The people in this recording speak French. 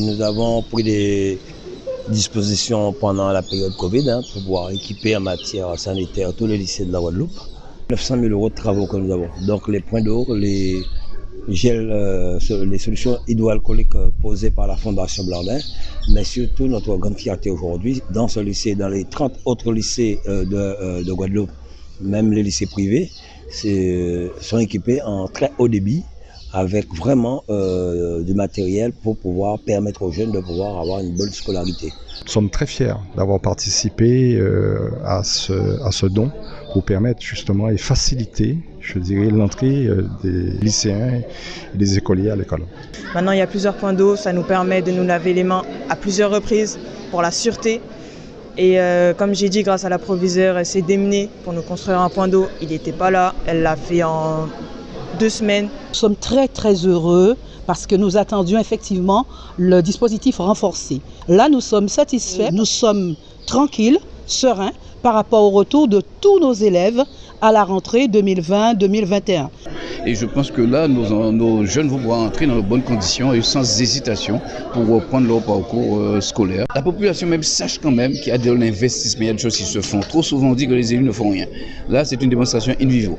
Nous avons pris des dispositions pendant la période Covid hein, pour pouvoir équiper en matière sanitaire tous les lycées de la Guadeloupe. 900 000 euros de travaux que nous avons. Donc les points d'eau, les gels, euh, les solutions hydroalcooliques euh, posées par la Fondation Blandin, mais surtout notre grande fierté aujourd'hui, dans ce lycée, dans les 30 autres lycées euh, de, de Guadeloupe, même les lycées privés, sont équipés en très haut débit avec vraiment euh, du matériel pour pouvoir permettre aux jeunes de pouvoir avoir une bonne scolarité. Nous sommes très fiers d'avoir participé euh, à, ce, à ce don pour permettre justement et faciliter, je dirais, l'entrée euh, des lycéens et des écoliers à l'école. Maintenant, il y a plusieurs points d'eau, ça nous permet de nous laver les mains à plusieurs reprises pour la sûreté. Et euh, comme j'ai dit, grâce à la proviseure, elle s'est démenée pour nous construire un point d'eau. Il n'était pas là, elle l'a fait en deux semaines. Nous sommes très très heureux parce que nous attendions effectivement le dispositif renforcé. Là, nous sommes satisfaits, nous sommes tranquilles, sereins par rapport au retour de tous nos élèves à la rentrée 2020-2021. Et je pense que là, nos, nos, jeunes vont pouvoir entrer dans de bonnes conditions et sans hésitation pour reprendre leur parcours euh, scolaire. La population même sache quand même qu'il y a de l'investissement, il y a des choses qui se font. Trop souvent on dit que les élus ne font rien. Là, c'est une démonstration in vivo.